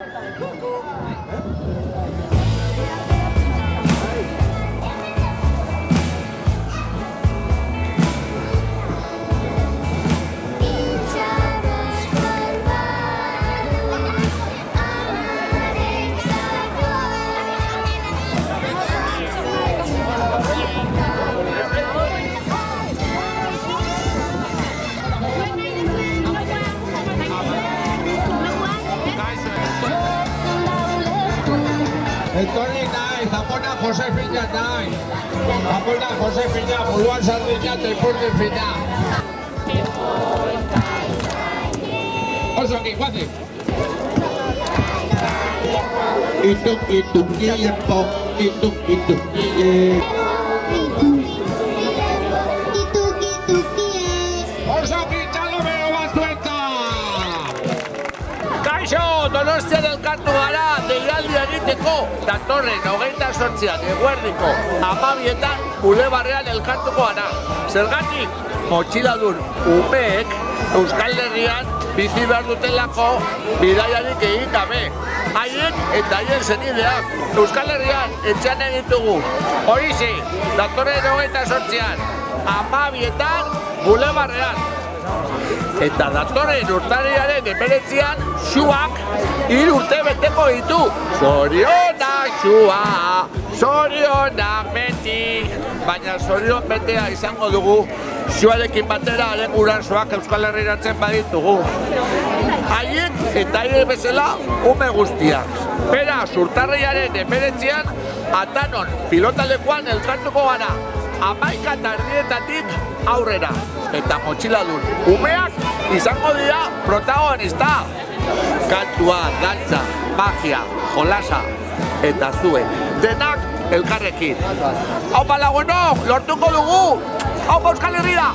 Go, go! Etorri nahi, Zapona Josefina nahi. Zapona Josefina, buruan sardina eta ipurdin Oso ongi, guazik. Ituk, ituk, iepo, ituk, ituk, ie. Donostian elkartu gara, deialdi egiteko, datorren hogeita sortzian, eguerdiko, amabietan, bulebarrean elkartuko gara. Zergatik, motxiladun umeek, Euskal Herrian, bizi behar dutelako, bidaiarik egin gabe. Haiek eta haien zenideak, Euskal Herrian, etxean egitugu. Horixe, datorren hogeita sortzian, amabietan, bulebarrean. Eta datorren urtariaren emeretzian, xuak hiru urte beteko ditu. Zorionak xua, zorionak beti. Baina zorion betea izango dugu, xuarekin batera haren gurasoak Euskal Herriratzen baditugu. Haiek eta haiek bezala ume guztiak. Beraz, urtarriaren emeretzian, atanon pilotalekuan elkartuko gara. Amaika eta erdietatik aurrera. Eta motxiladun umeak izango dira protagonista. Kantua, dantza, magia, jolasa eta zuen. Denak elkarrekin. Hau lagunok, lortuko dugu! Hau Euskal Herria!